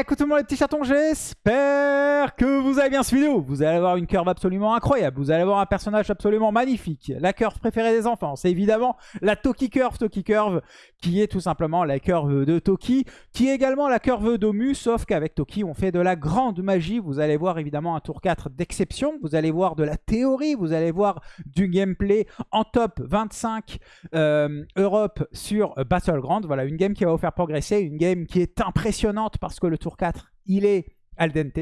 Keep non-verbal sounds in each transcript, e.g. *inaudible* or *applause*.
Écoute tout le monde les petits chatons, j'espère que vous allez bien cette vidéo. Vous allez avoir une curve absolument incroyable. Vous allez avoir un personnage absolument magnifique. La curve préférée des enfants, c'est évidemment la Toki Curve. Toki Curve qui est tout simplement la curve de Toki, qui est également la curve d'Omu, sauf qu'avec Toki, on fait de la grande magie. Vous allez voir évidemment un tour 4 d'exception. Vous allez voir de la théorie. Vous allez voir du gameplay en top 25 euh, Europe sur Battleground. Voilà, une game qui va vous faire progresser. Une game qui est impressionnante parce que le tour 4, il est al dente.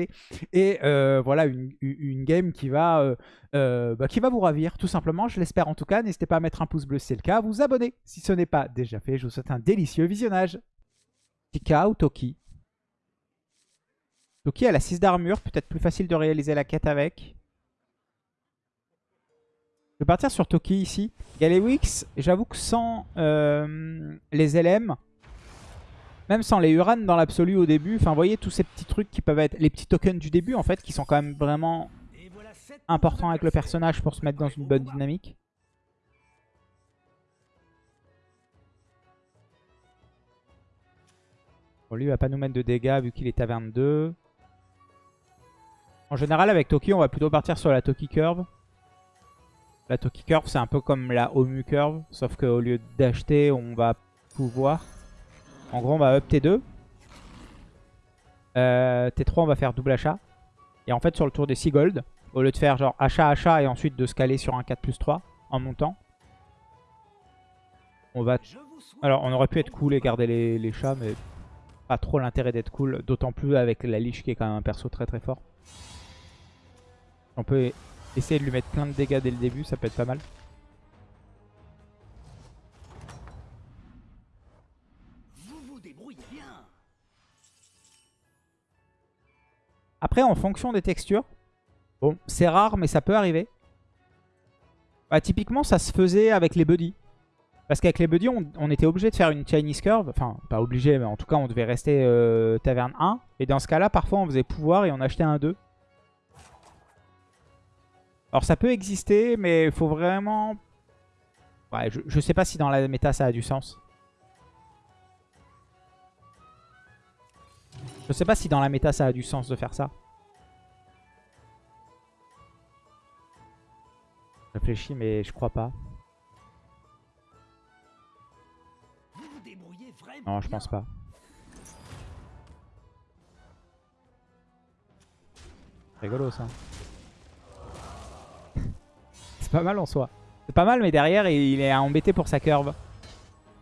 Et euh, voilà, une, game qui va, euh, euh, bah, qui va vous ravir, tout simplement. Je l'espère en tout cas. N'hésitez pas à mettre un pouce bleu si c'est le cas. Vous abonner si ce n'est pas déjà fait. Je vous souhaite un délicieux visionnage. Tika ou Toki? Toki, elle a 6 d'armure. Peut-être plus facile de réaliser la quête avec. Je vais partir sur Toki ici. Galewix, j'avoue que sans les LM, même sans les Uran dans l'absolu au début, enfin vous voyez tous ces petits trucs qui peuvent être les petits tokens du début en fait, qui sont quand même vraiment importants avec le personnage pour se mettre dans une bonne dynamique. Bon, lui il va pas nous mettre de dégâts vu qu'il est à 22. En général avec Toki on va plutôt partir sur la Toki Curve. La Toki Curve c'est un peu comme la Omu Curve, sauf qu'au lieu d'acheter on va pouvoir en gros, on va up T2. Euh, T3, on va faire double achat. Et en fait, sur le tour des 6 gold, au lieu de faire genre achat, achat et ensuite de se caler sur un 4 plus 3 en montant, on va... Alors, on aurait pu être cool et garder les, chats, mais pas trop l'intérêt d'être cool. D'autant plus avec la liche qui est quand même un perso très très fort. On peut essayer de lui mettre plein de dégâts dès le début, ça peut être pas mal. Après, en fonction des textures, bon, c'est rare, mais ça peut arriver. Bah, typiquement, ça se faisait avec les buddies. Parce qu'avec les buddies, on, était obligé de faire une Chinese curve. Enfin, pas obligé, mais en tout cas, on devait rester euh, taverne 1. Et dans ce cas-là, parfois, on faisait pouvoir et on achetait un 2. Alors, ça peut exister, mais il faut vraiment... Ouais, je, je sais pas si dans la méta, ça a du sens. Je sais pas si dans la méta ça a du sens de faire ça. Réfléchis mais je crois pas. Non, je pense pas. Rigolo ça. *laughs* C'est pas mal en soi. C'est pas mal mais derrière il est embêté pour sa curve.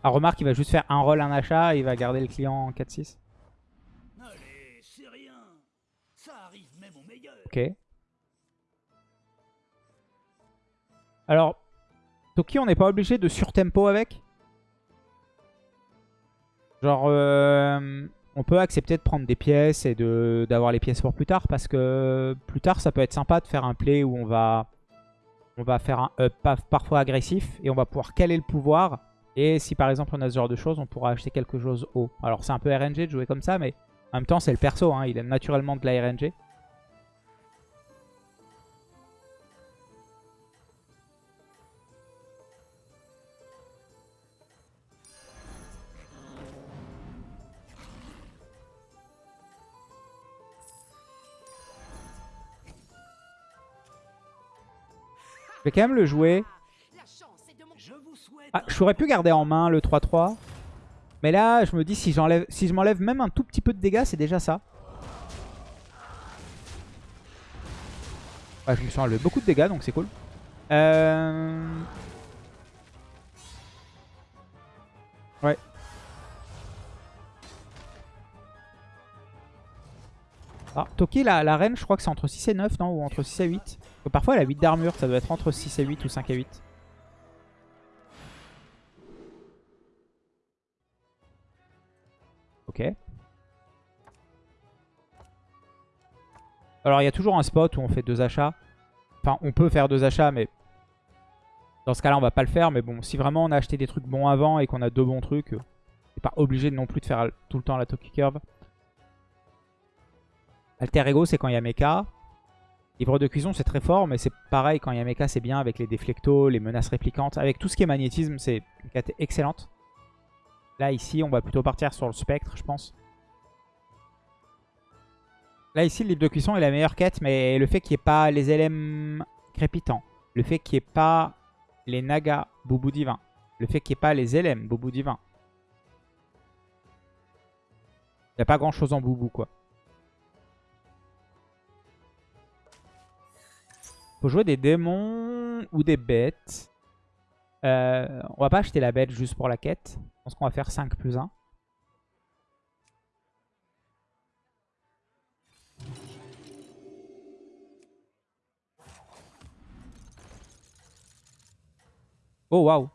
Ah remarque il va juste faire un roll, un achat et il va garder le client en 4-6. Ok. Alors, Toki, on n'est pas obligé de surtempo avec? Genre, euh, on peut accepter de prendre des pièces et d'avoir les pièces pour plus tard. Parce que plus tard, ça peut être sympa de faire un play où on va, faire un up parfois agressif. Et on va pouvoir caler le pouvoir. Et si par exemple on a ce genre de choses, on pourra acheter quelque chose haut. Alors c'est un peu RNG de jouer comme ça, mais en même temps c'est le perso. Hein, il aime naturellement de la RNG. Vais quand même le jouer. Ah, je pu garder en main le 3-3. Mais là, je me dis, si, si je m'enlève même un tout petit peu de dégâts, c'est déjà ça. je me suis enlevé beaucoup de dégâts, donc c'est cool. Euh... Ah, Toki, la, la reine, je crois que c'est entre 6 et 9, non Ou entre 6 et 8 Parfois elle a 8 d'armure, ça doit être entre 6 et 8 ou 5 et 8. Ok. Alors il y a toujours un spot où on fait deux achats. Enfin on peut faire deux achats mais dans ce cas là on va pas le faire. Mais bon si vraiment on a acheté des trucs bons avant et qu'on a deux bons trucs, c'est pas obligé non plus de faire tout le temps la Toki Curve. Alter Ego c'est quand il y a mecha. Livre de cuisson, c'est très fort, mais c'est pareil, quand il y a mecha, c'est bien avec les déflectos, les menaces répliquantes. Avec tout ce qui est magnétisme, c'est une carte excellente. Là, ici, on va plutôt partir sur le spectre, je pense. Là, ici, le livre de cuisson est la meilleure quête, mais le fait qu'il n'y ait pas les LM crépitants, le fait qu'il n'y ait pas les Naga Boubou Divin, le fait qu'il n'y ait pas les LM Boubou Divin. Il n'y a pas grand chose en Boubou, quoi. Faut jouer des démons ou des bêtes. Euh, on va pas acheter la bête juste pour la quête. Je pense qu'on va faire 5 plus 1. Oh waouh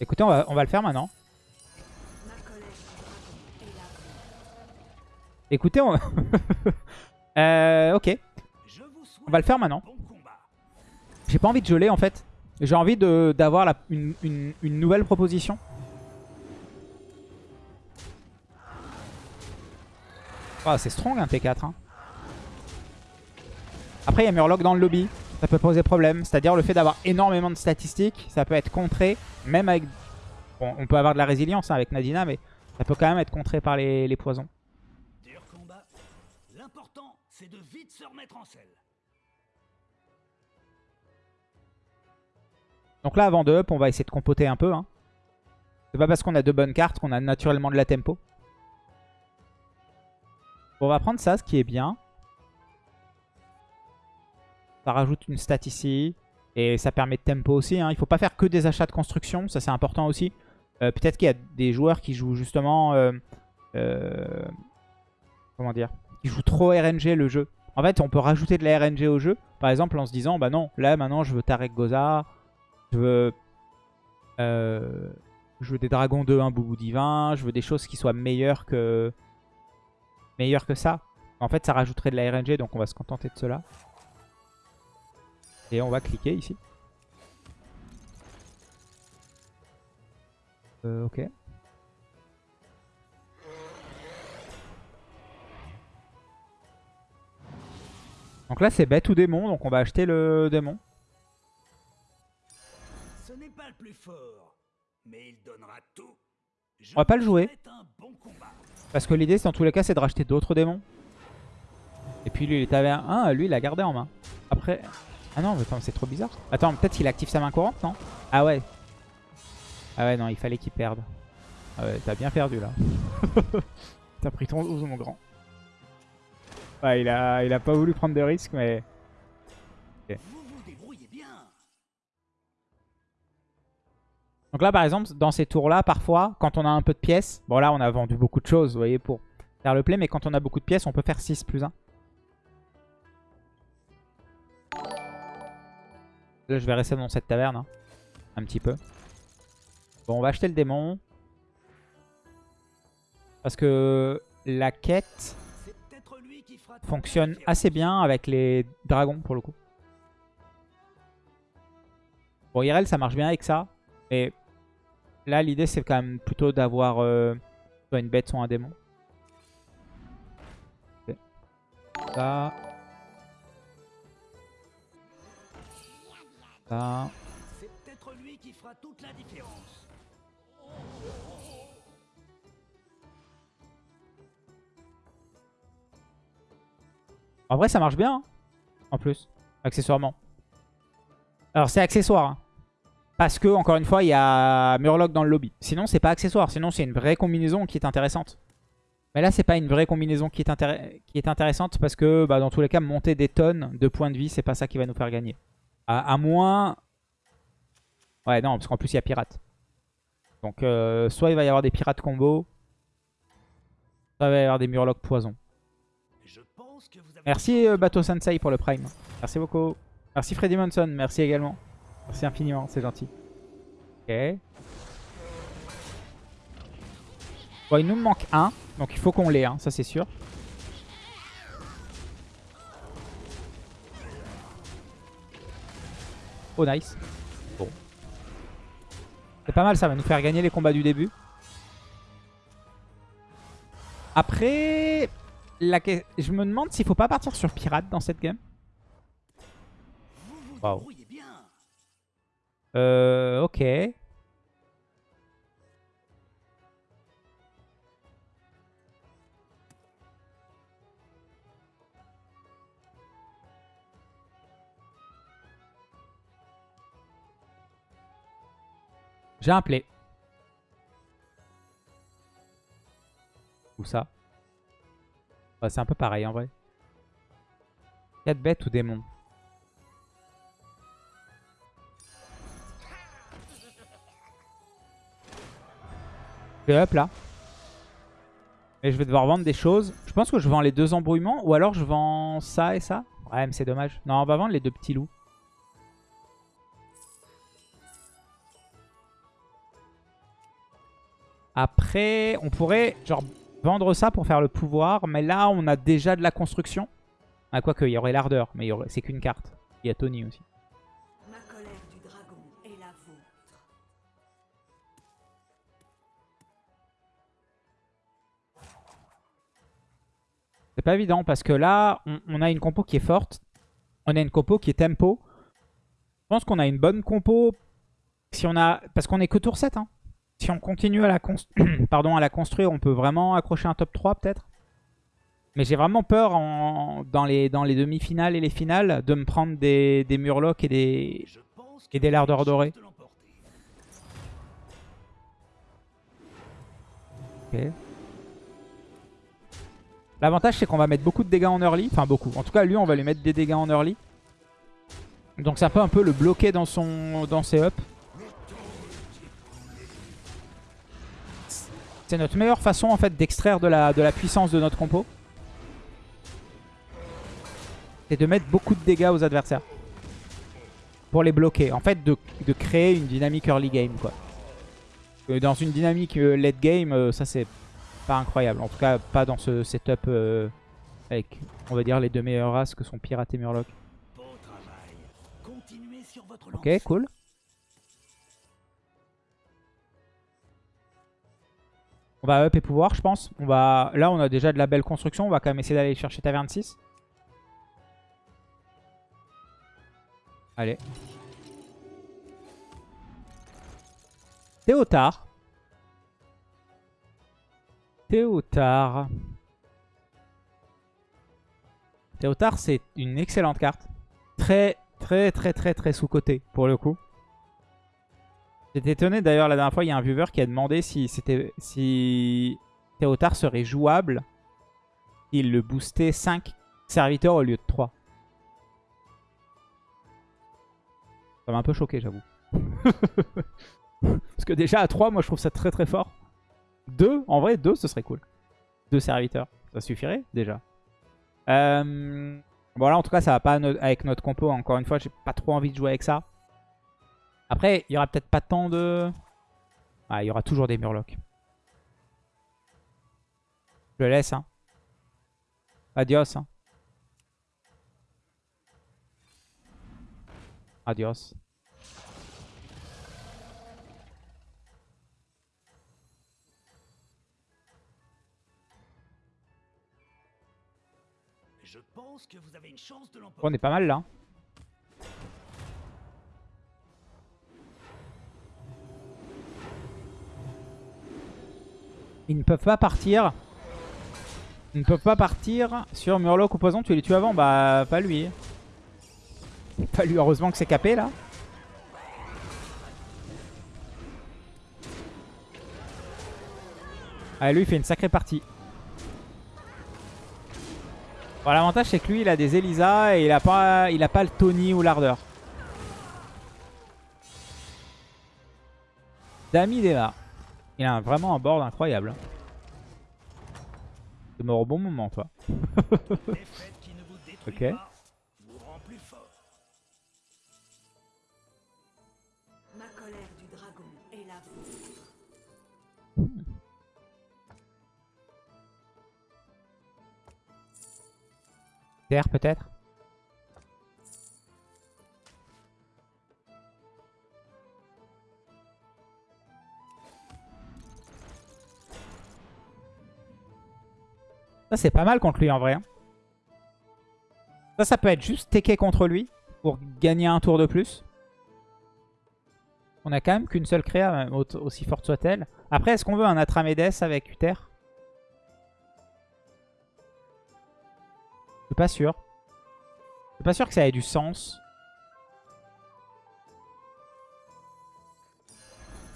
Écoutez, on va, on va le faire maintenant. Écoutez, on... *laughs* euh, ok. On va le faire maintenant. J'ai pas envie de geler en fait. J'ai envie d'avoir une, une, nouvelle proposition. Oh, c'est strong un T4. Hein. Après, il y a Murloc dans le lobby. Ça peut poser problème. C'est-à-dire le fait d'avoir énormément de statistiques, ça peut être contré. Même avec... Bon, on peut avoir de la résilience hein, avec Nadina, mais ça peut quand même être contré par les, les poisons. C'est de vite se remettre en selle. Donc là, avant de up, on va essayer de compoter un peu. Hein. C'est pas parce qu'on a deux bonnes cartes qu'on a naturellement de la tempo. on va prendre ça, ce qui est bien. Ça rajoute une stat ici. Et ça permet de tempo aussi. Hein. Il faut pas faire que des achats de construction. Ça, c'est important aussi. Euh, peut-être qu'il y a des joueurs qui jouent justement... Euh, euh, comment dire Qui jouent trop RNG le jeu. En fait, on peut rajouter de la RNG au jeu. Par exemple, en se disant, bah non, là, maintenant, je veux Tarek Goza. Je veux... je veux des dragons 2, un boubou divin. Je veux des choses qui soient meilleures que... Meilleures que ça. En fait, ça rajouterait de la RNG, donc on va se contenter de cela. Et on va cliquer ici. Euh, ok. Donc là c'est bête ou démon, donc on va acheter le démon. Ce n'est pas le plus fort, mais il donnera tout. on va pas le jouer. parce que l'idée dans tous les cas c'est de racheter d'autres démons. Et puis lui il avait un, ah, lui il a gardé en main. Après, ah non, c'est trop bizarre. Attends, peut-être qu'il active sa main courante, non? Ah ouais. Ah ouais, non, il fallait qu'il perde. Ah ouais, t'as bien perdu, là. *laughs* t'as pris ton 12, mon grand. Il a, il a pas voulu prendre de risques, mais... Donc là, par exemple, dans ces tours-là, parfois, quand on a un peu de pièces... Bon, là, on a vendu beaucoup de choses, vous voyez, pour faire le play. Mais quand on a beaucoup de pièces, on peut faire 6 plus 1. Là, je vais rester dans cette taverne. Hein. Un petit peu. Bon, on va acheter le démon. Parce que la quête fonctionne assez bien avec les dragons, pour le coup. Bon, IRL, ça marche bien avec ça. Mais là, l'idée, c'est quand même plutôt d'avoir euh, soit une bête, soit un démon. En vrai, ça marche bien. Hein, en plus, accessoirement. Alors, c'est accessoire. Hein. Parce que, encore une fois, il y a Murloc dans le lobby. Sinon, c'est pas accessoire. Sinon, c'est une vraie combinaison qui est intéressante. Mais là, c'est pas une vraie combinaison qui est, qui est intéressante parce que, bah, dans tous les cas, monter des tonnes de points de vie, c'est pas ça qui va nous faire gagner. À, moins... Ouais, non, parce qu'en plus, il y a pirate. Donc, euh, soit il va y avoir des pirates combo, soit il va y avoir des murlocs poison. Merci euh, Bateau Sensei pour le prime. Merci beaucoup. Merci Freddy Monson, merci également. Merci infiniment, c'est gentil. Ok. Bon, il nous manque un, donc il faut qu'on l'ait, hein, ça c'est sûr. Oh nice. Bon. C'est pas mal ça va nous faire gagner les combats du début. Après, la... je me demande s'il faut pas partir sur pirate dans cette game. Waouh. Euh, ok. J'ai un play. Où ça? Ouais, C'est un peu pareil en vrai. 4 bêtes ou démons Je vais up là. Et je vais devoir vendre des choses. Je pense que je vends les deux embrouillements ou alors je vends ça et ça. Ouais, mais c'est dommage. Non, on va vendre les deux petits loups. Après, on pourrait genre vendre ça pour faire le pouvoir. Mais là, on a déjà de la construction. Ah, quoique, il y aurait l'ardeur. Mais aurait... c'est qu'une carte. Il y a Tony aussi. Ma colère du dragon est la vôtre. C'est pas évident parce que là, on, on a une compo qui est forte. On a une compo qui est tempo. Je pense qu'on a une bonne compo. Si on a, parce qu'on est que tour 7. Hein. Si on continue à la, cons- *clears throat* Pardon, à la construire, on peut vraiment accrocher un top 3 peut-être? Mais j'ai vraiment peur en- dans les, dans les demi-finales et les finales de me prendre des, des murlocs et des, et des lardeurs dorés. Ok. L'avantage c'est qu'on va mettre beaucoup de dégâts en early. Enfin beaucoup. En tout cas lui on va lui mettre des dégâts en early. Donc ça peut un peu le bloquer dans, son, dans ses ups. C'est notre meilleure façon en fait d'extraire de la, de la puissance de notre compo. C'est de mettre beaucoup de dégâts aux adversaires. Pour les bloquer. En fait de, de créer une dynamique early game quoi. Euh, Dans une dynamique euh, late game, euh, ça c'est pas incroyable. En tout cas, pas dans ce setup euh, avec, on va dire, les deux meilleures races que sont Pirate et Murloc. Ok, cool. On va up et pouvoir, je pense. On va... Là, on a déjà de la belle construction. On va quand même essayer d'aller chercher Taverne 6. Allez. Théotard. Théotard. Théotard, c'est une excellente carte. Très, très, très, très, très sous-côté, pour le coup. J'étais étonné, d'ailleurs, la dernière fois, il y a un viewer qui a demandé si c'était si Théotard serait jouable s'il le boostait 5 serviteurs au lieu de 3. Ça m'a un peu choqué, j'avoue. *laughs* Parce que déjà, à 3, moi, je trouve ça très, très fort. 2, en vrai, 2, ce serait cool. 2 serviteurs, ça suffirait, déjà. Euh... Voilà, en tout cas, ça va pas avec notre compo. Encore une fois, j'ai pas trop envie de jouer avec ça. Après, il y aura peut-être pas tant de... Ah, il y aura toujours des murlocs. Je le laisse, hein. Adios, hein. Adios. Je pense que vous avez une chance de On est pas mal, là. Ils ne peuvent pas partir. Ils ne peuvent pas partir sur Murloc ou Poison. Tu les tues avant Bah, pas lui. Pas lui, heureusement que c'est capé là. Ah, lui, il fait une sacrée partie. Bon, L'avantage, c'est que lui, il a des Elisa et il a pas, il a pas le Tony ou l'Ardeur. Dami Deva. Il a vraiment un board incroyable. C'est mort au bon moment, toi. Défaite qui ne vous *laughs* détruit Ok. pas vous c'est pas mal contre lui, en vrai. hein. Ça, ça peut être juste TK contre lui pour gagner un tour de plus. On a quand même qu'une seule créa, aussi forte soit-elle. Après, est-ce qu'on veut un Atramedes avec Uther? Je suis pas sûr. Je suis pas sûr que ça ait du sens.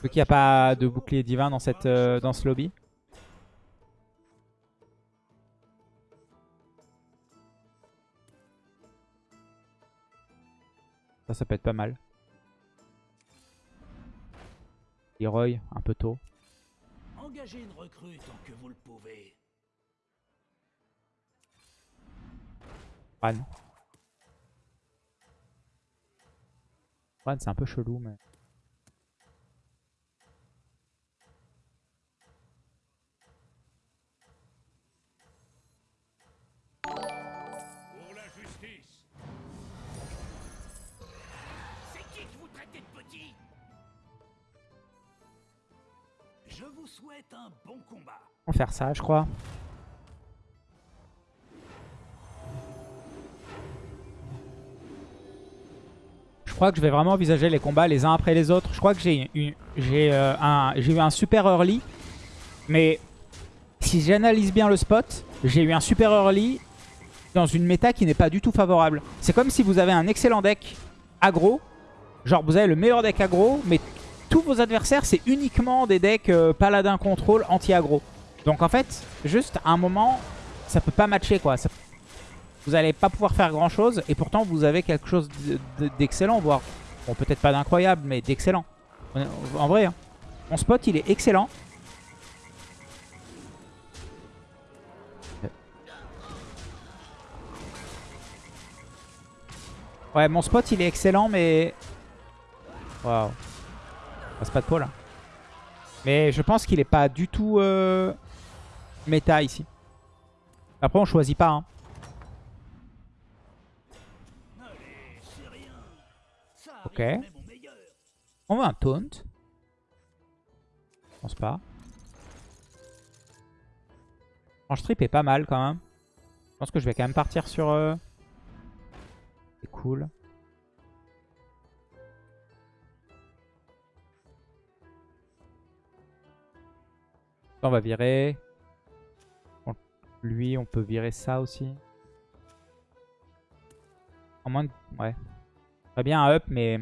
Vu qu'il n'y a pas de bouclier divin dans, cette, euh, dans ce lobby. Ça, ça peut être pas mal. Leroy, un peu tôt. Engagez une recrue tant que vous le pouvez. Ran. Ran, c'est un peu chelou, mais... On va faire ça, je crois. Je crois que je vais vraiment envisager les combats les uns après les autres. Je crois que euh, j'ai eu un super early. Mais si j'analyse bien le spot, j'ai eu un super early dans une méta qui n'est pas du tout favorable. C'est comme si vous avez un excellent deck aggro. Genre vous avez le meilleur deck aggro, mais tous vos adversaires c'est uniquement des decks euh, paladin contrôle anti-aggro. Donc en fait, juste à un moment, ça peut pas matcher quoi. Vous allez pas pouvoir faire grand chose et pourtant vous avez quelque chose de- de- d'excellent, voire, bon peut-être pas d'incroyable, mais d'excellent. En- En vrai, hein. mon spot il est excellent. Ouais, mon spot il est excellent, mais... Waouh. Passe pas de peau. Mais je pense qu'il est pas du tout euh, méta ici. Après, on choisit pas. Hein. Ok. On veut un taunt. Je pense pas. Franche trip est pas mal quand même. Je pense que je vais quand même partir sur... euh, C'est cool. On va virer. Lui, on peut virer ça aussi. En moins de... Ouais. Très bien un up, mais...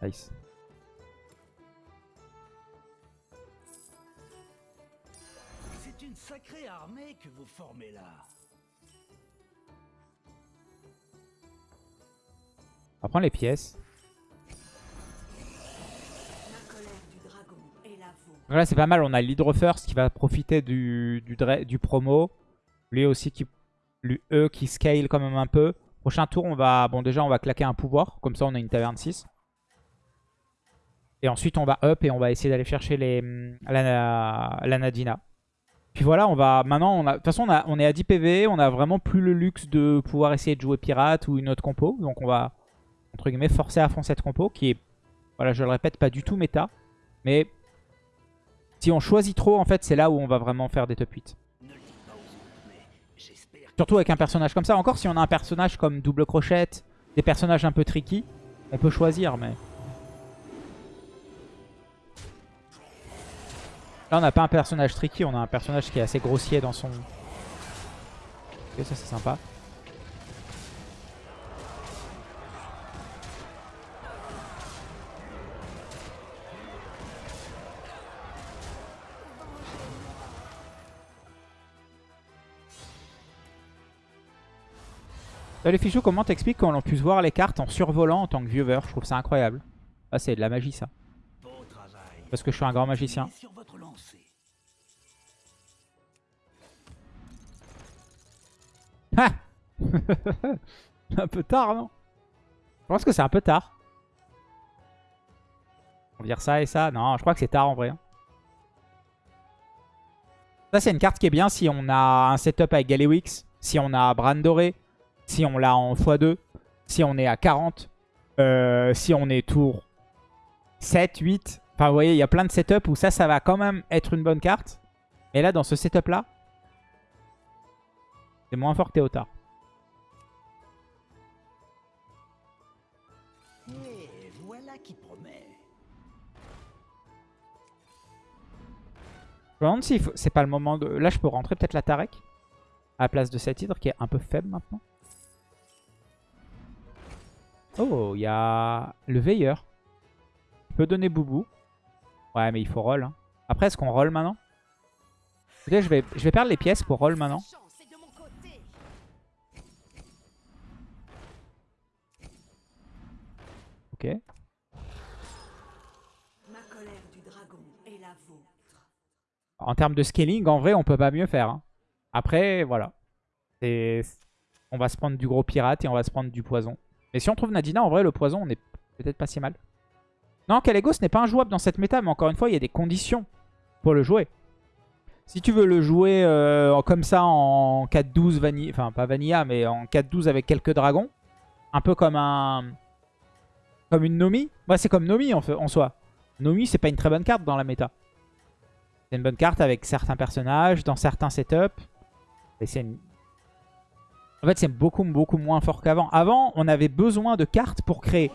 Nice. C'est une sacrée armée que vous formez là. On va prendre les pièces. Donc là, c'est pas mal. On a l'Hydro First qui va profiter du, du, promo. Lui aussi, qui, lui, eux qui scale quand même un peu. Prochain tour, on va... Bon, déjà, on va claquer un pouvoir. Comme ça, on a une taverne 6. Et ensuite, on va up et on va essayer d'aller chercher les, hum, la, la Nadina. Puis voilà, on va... Maintenant, de toute façon, on, a- on est à 10 PV. On a vraiment plus le luxe de pouvoir essayer de jouer pirate ou une autre compo. Donc, on va, entre guillemets, forcer à fond cette compo. Qui est, voilà, je le répète, pas du tout méta. Mais si on choisit trop, en fait, c'est là où on va vraiment faire des top 8. Ne le dites pas aux autres, mais j'espère que Surtout avec un personnage comme ça. Encore si on a un personnage comme Double Crochette, des personnages un peu tricky, on peut choisir, mais... Là, on n'a pas un personnage tricky, on a un personnage qui est assez grossier dans son... Ok, ça c'est sympa. Salut Fichou, comment t'expliques qu'on puisse voir les cartes en survolant en tant que viewer Je trouve ça incroyable. Ah, c'est de la magie ça. Parce que je suis un grand magicien. Ah *laughs* Un peu tard, non? Je pense que c'est un peu tard. On vire ça et ça. Non, je crois que c'est tard en vrai. hein. Ça, c'est une carte qui est bien si on a un setup avec Galewix, si on a Bran Doré, si on l'a en x2, si on est à 40, euh, si on est tour 7, 8. Enfin, vous voyez, il y a plein de setups où ça, ça va quand même être une bonne carte. Et là, dans ce setup-là, c'est moins fort que Théotard. Et voilà qui promet. Je me demande si c'est pas le moment de... Là, je peux rentrer peut-être la Tarek à la place de cet hydre qui est un peu faible maintenant. Oh, il y a le veilleur. Il peut donner Boubou. Ouais, mais il faut roll. hein. Après, est-ce qu'on roll maintenant? Je vais, je vais perdre les pièces pour roll maintenant. Ok. En termes de scaling, en vrai, on peut pas mieux faire. hein. Après, voilà. C'est- On va se prendre du gros pirate et on va se prendre du poison. Mais si on trouve Nadina, en vrai, le poison, on est peut-être pas si mal. Non, Kalego, ce n'est pas injouable dans cette méta, mais encore une fois, il y a des conditions pour le jouer. Si tu veux le jouer euh, comme ça en 4-12 vanilla, enfin pas vanilla, mais en 4-12 avec quelques dragons, un peu comme un... Comme une Nomi. Ouais, c'est comme Nomi en soi. Nomi, c'est pas une très bonne carte dans la méta. C'est une bonne carte avec certains personnages, dans certains setups. Et c'est une- En fait, c'est beaucoup, beaucoup moins fort qu'avant. Avant, on avait besoin de cartes pour créer.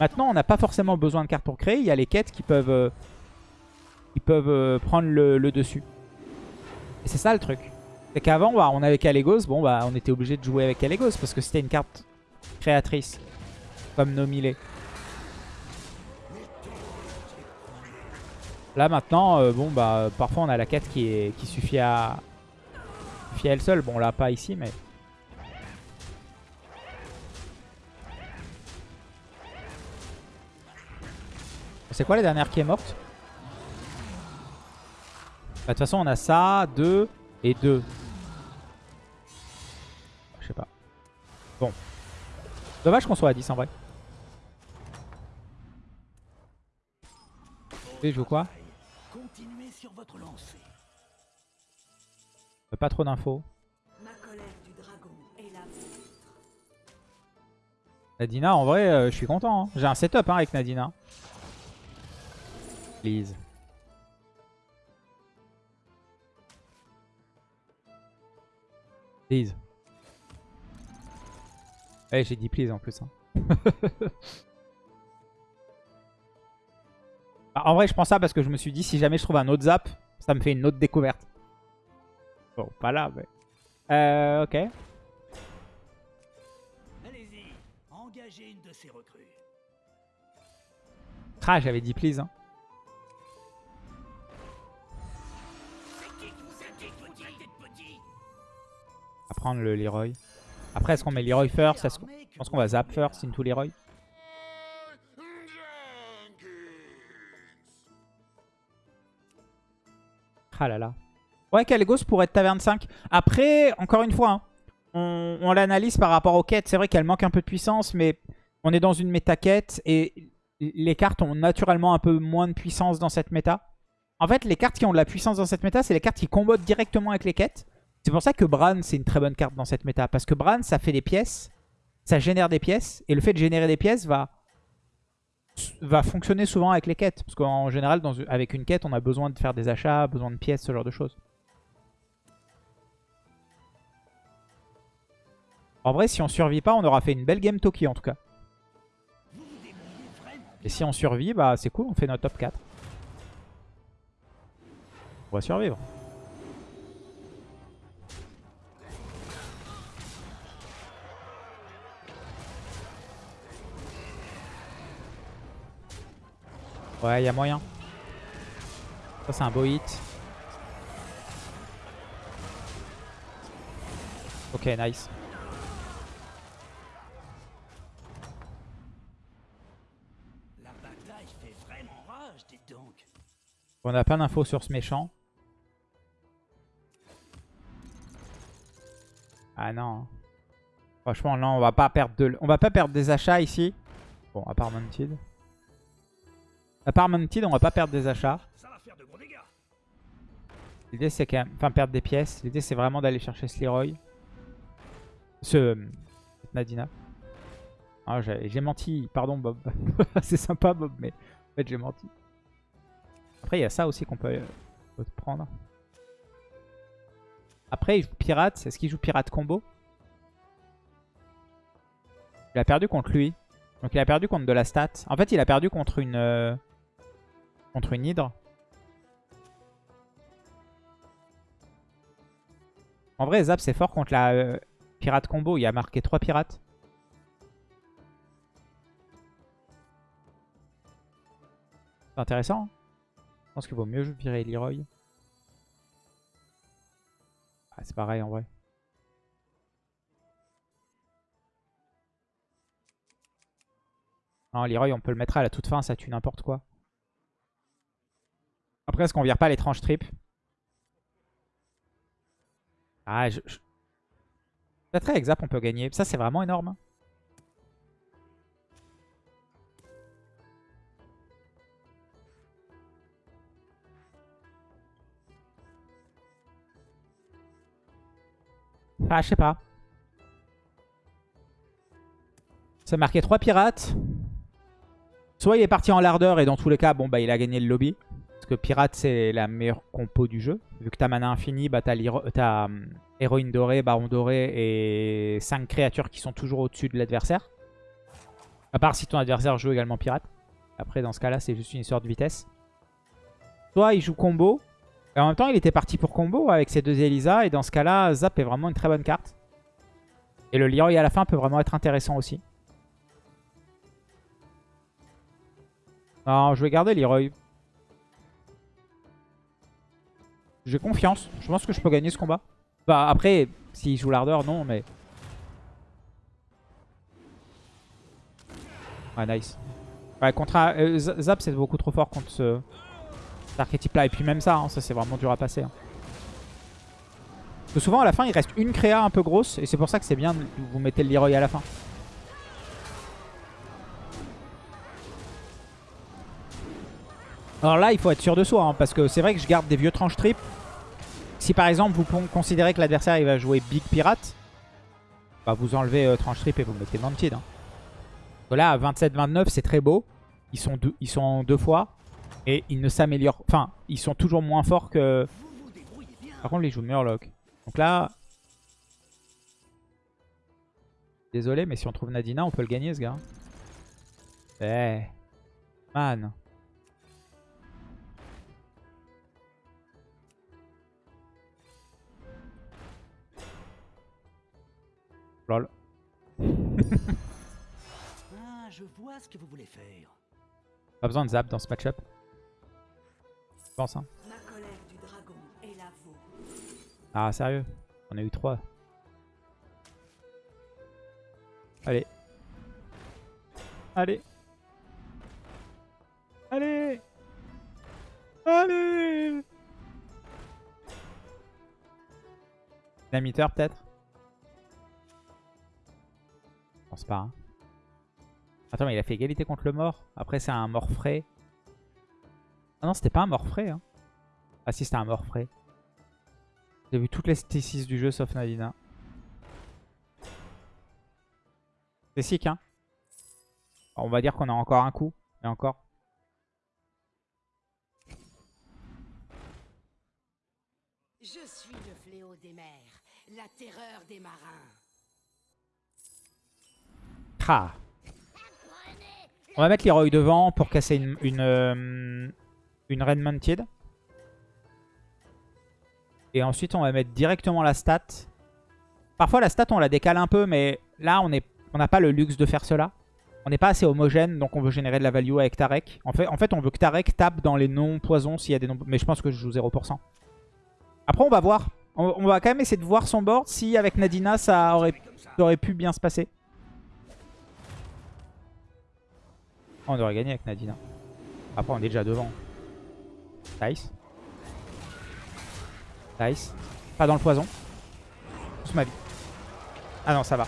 Maintenant, on n'a pas forcément besoin de cartes pour créer. Il y a les quêtes qui peuvent, euh, peuvent euh, prendre le, dessus. Et c'est ça le truc. C'est qu'avant, bah, on avait Calegos. Bon, bah, on était obligé de jouer avec Calegos parce que c'était une carte créatrice. Comme Nomile. Là maintenant, euh, bon bah parfois on a la quête qui suffit à suffit à elle seule. Bon là pas ici mais. C'est quoi la dernière qui est morte Bah, De toute façon on a ça, 2 et 2. Je sais pas. Bon. Dommage qu'on soit à 10 en vrai. Et je joue quoi Continuez sur votre lancée. Euh, Pas trop d'infos. Nadina, en vrai, euh, je suis content. hein. J'ai un setup hein, avec Nadina. Please. Please. Ouais, j'ai dit please en plus. hein. *laughs* Bah, en vrai, je prends ça parce que je me suis dit, si jamais je trouve un autre zap, ça me fait une autre découverte. Bon, pas là, mais... Euh, ok. Allez-y, engagez une de ces recrues. Ah, j'avais dit please. Hein. Prendre le Leroy. Après, est-ce qu'on met Leroy first? Qu'on- Je pense qu'on va zap first into Leroy? Ah là là. Ouais, Calegos pourrait être taverne 5. Après, encore une fois, hein, on, on l'analyse par rapport aux quêtes. C'est vrai qu'elle manque un peu de puissance, mais on est dans une méta quête et les cartes ont naturellement un peu moins de puissance dans cette méta. En fait, les cartes qui ont de la puissance dans cette méta, c'est les cartes qui combattent directement avec les quêtes. C'est pour ça que Bran, c'est une très bonne carte dans cette méta. Parce que Bran, ça fait des pièces, ça génère des pièces. Et le fait de générer des pièces va, va fonctionner souvent avec les quêtes. Parce qu'en général, avec une quête, on a besoin de faire des achats, besoin de pièces, ce genre de choses. En vrai, si on survit pas, on aura fait une belle game Toki en tout cas. Et si on survit, bah c'est cool, on fait notre top 4. On va survivre. Ouais, il y a moyen. Ça, c'est un beau hit. Ok, nice. La bataille fait vraiment rage, dites donc. On n'a pas d'infos sur ce méchant. Ah non. Franchement, non, on va pas perdre de... on va pas perdre des achats ici. Bon, à part Mounted. À part Mounted, on va pas perdre des achats. L'idée c'est quand même... Enfin, perdre des pièces. L'idée c'est vraiment d'aller chercher ce Leroy. Ce... Nadina. Ah, j'ai menti. Pardon, Bob. *laughs* c'est sympa, Bob, mais en fait, j'ai menti. Après, il y a ça aussi qu'on peut, euh, peut prendre. Après, il joue pirate. Est-ce qu'il joue pirate combo? Il a perdu contre lui. Donc il a perdu contre de la stat. En fait, il a perdu contre une... contre une hydre. En vrai, Zap, c'est fort contre la euh, pirate combo. Il a marqué 3 pirates. C'est intéressant. hein. Je pense qu'il vaut mieux virer Leroy. Ah, c'est pareil en vrai. Non, Leroy, on peut le mettre à la toute fin, ça tue n'importe quoi. Après, est-ce qu'on vire pas l'étrange trip? Ah, je... je... Peut-être on peut gagner. Ça, c'est vraiment énorme. hein. Ah, je sais pas. Ça marquait 3 pirates. Soit il est parti en lardeur et dans tous les cas, bon bah il a gagné le lobby. Parce que pirate c'est la meilleure compo du jeu. Vu que t'as mana infini, bah t'as hum, héroïne dorée, baron doré et 5 créatures qui sont toujours au-dessus de l'adversaire. À part si ton adversaire joue également pirate. Après dans ce cas là c'est juste une histoire de vitesse. Soit il joue combo. Et en même temps il était parti pour combo avec ses deux Elisa. Et dans ce cas là Zap est vraiment une très bonne carte. Et le Leroy à la fin peut vraiment être intéressant aussi. Non, je vais garder Leroy. J'ai confiance. Je pense que je peux gagner ce combat. Bah après, s'il joue l'ardeur, non, mais... Ah, nice. Ouais, contre un- euh, Zap, c'est beaucoup trop fort contre ce... cet archétype-là. Et puis même ça, hein, ça c'est vraiment dur à passer. hein. Parce que souvent, à la fin, il reste une créa un peu grosse. Et c'est pour ça que c'est bien vous mettez le Leroy à la fin. Alors là, il faut être sûr de soi, hein, parce que c'est vrai que je garde des vieux tranches trip. Si par exemple, vous con- considérez que l'adversaire va jouer Big Pirate, bah vous enlevez euh, tranche trip et vous mettez Mantid. Hein. Là, à 27-29, c'est très beau. Ils sont, deux, deux fois. Et ils ne s'améliorent... Enfin, ils sont toujours moins forts que... Par contre, ils jouent Murloc. Donc là... Désolé, mais si on trouve Nadina, on peut le gagner, ce gars. Eh... Man... Lol. *laughs* Ah, je vois ce que vous voulez faire. Pas besoin de zap dans ce match-up. Je pense, hein. Ma colère du dragon est la vôtre. Ah, sérieux? On a eu 3. Allez. Allez. Allez. Allez. Dynamiteur peut-être? Pas. hein. Attends, mais il a fait égalité contre le mort. Après, c'est un mort frais. Ah non, c'était pas un mort frais. Hein. Ah si, c'était un mort frais. J'ai vu toutes les T6 du jeu sauf Nadina. C'est sick, hein. On va dire qu'on a encore un coup. Et encore. Je suis le fléau des mers, la terreur des marins. On va mettre Leroy devant pour casser une, une, euh, Mounted. Et ensuite, on va mettre directement la stat. Parfois, la stat, on la décale un peu, mais là, on n'a on pas le luxe de faire cela. On n'est pas assez homogène, donc on veut générer de la value avec Tarek. En fait, on veut que Tarek tape dans les non-poisons s'il y a des non Mais je pense que je joue 0%. Après, on va voir. On, va quand même essayer de voir son board si avec Nadina, ça aurait pu bien se passer. On aurait gagné avec Nadina. Après, on est déjà devant. Nice. Nice. Pas dans le poison. Pousse ma vie. Ah non, ça va.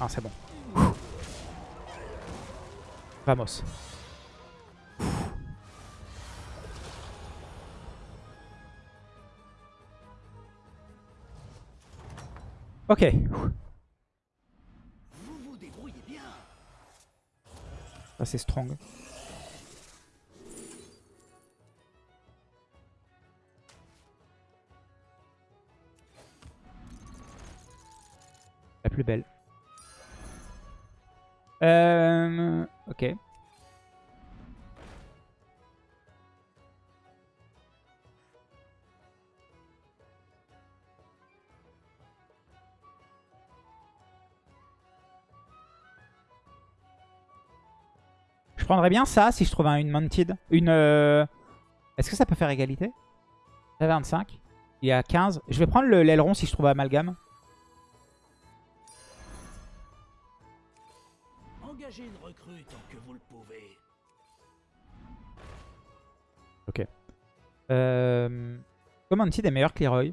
Ah, c'est bon. Vamos. Ok. assez strong. La plus belle. Euh, ok. Prendrais bien ça si je trouve un, une mounted. Une. euh, Est-ce que ça peut faire égalité? J'avais 25. Il est à 15. Je vais prendre le- l'aileron si je trouve amalgame. Engagez une recrue tant que vous le pouvez. Ok. Euh... Mounted est meilleur que Leroy.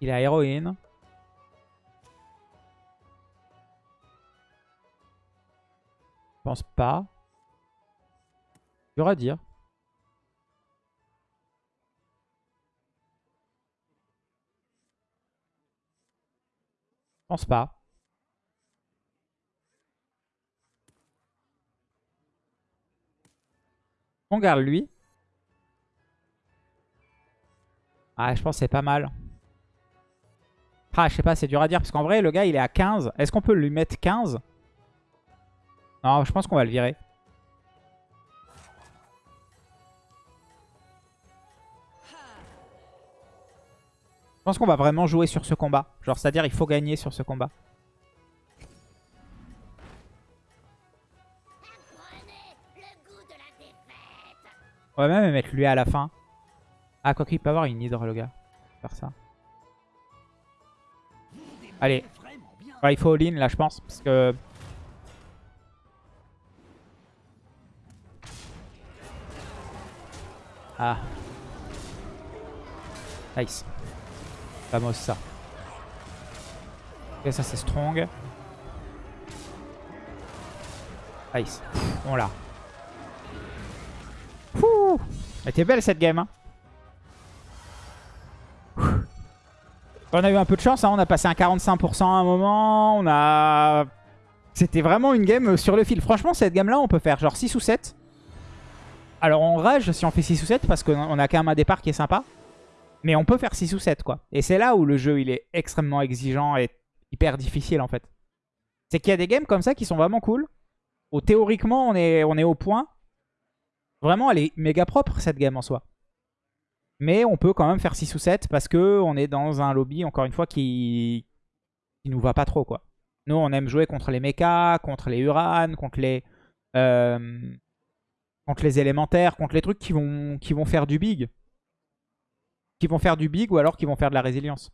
Il a héroïne. Pense pas. Dur à dire. Je pense pas. On garde lui. Ah, je pense c'est pas mal. Ah, je sais pas, c'est dur à dire. Parce qu'en vrai, le gars, il est à 15. Est-ce qu'on peut lui mettre 15 Non, je pense qu'on va le virer. Je pense qu'on va vraiment jouer sur ce combat. Genre, c'est-à-dire, il faut gagner sur ce combat. On va même mettre lui à la fin. Ah, quoi qu'il peut avoir une hydre, le gars. Faire ça. Allez. Il faut all-in, là, je pense. Parce que... Ah. Nice. Vamos, ça. Ok, ça, c'est strong. Nice. On l'a. Elle était belle, cette game, hein. On a eu un peu de chance, hein. on a passé un 45% à un moment, on a... C'était vraiment une game sur le fil. Franchement, cette game-là, on peut faire genre 6 ou 7. Alors on rage si on fait 6 ou 7 parce qu'on a quand même un départ qui est sympa. Mais on peut faire 6 ou 7 quoi. Et c'est là où le jeu il est extrêmement exigeant et hyper difficile en fait. C'est qu'il y a des games comme ça qui sont vraiment cool. Où théoriquement on est, on au point. Vraiment elle est méga propre cette game en soi. Mais on peut quand même faire 6 ou 7 parce que on est dans un lobby, encore une fois, qui, qui nous va pas trop. quoi. Nous, on aime jouer contre les mechas, contre les Uran, contre les, euh, contre les élémentaires, contre les trucs qui vont, qui vont faire du big. Qui vont faire du big ou alors qui vont faire de la résilience.